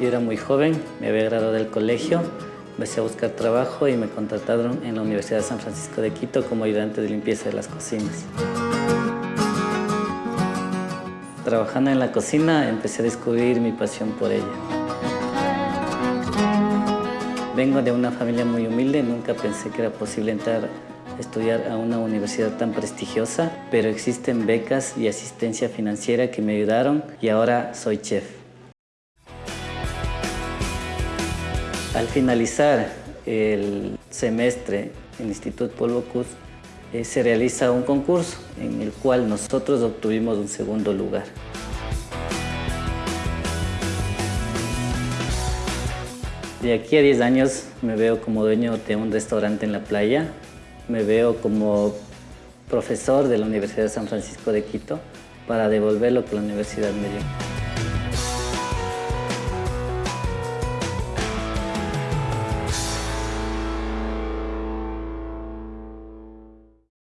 Yo era muy joven, me había graduado del colegio, empecé a buscar trabajo y me contrataron en la Universidad de San Francisco de Quito como ayudante de limpieza de las cocinas. Trabajando en la cocina empecé a descubrir mi pasión por ella. Vengo de una familia muy humilde, nunca pensé que era posible entrar a estudiar a una universidad tan prestigiosa, pero existen becas y asistencia financiera que me ayudaron y ahora soy chef. Al finalizar el semestre en el Instituto Polvocus, eh, se realiza un concurso en el cual nosotros obtuvimos un segundo lugar. De aquí a 10 años me veo como dueño de un restaurante en la playa, me veo como profesor de la Universidad de San Francisco de Quito para devolver lo la universidad me dio.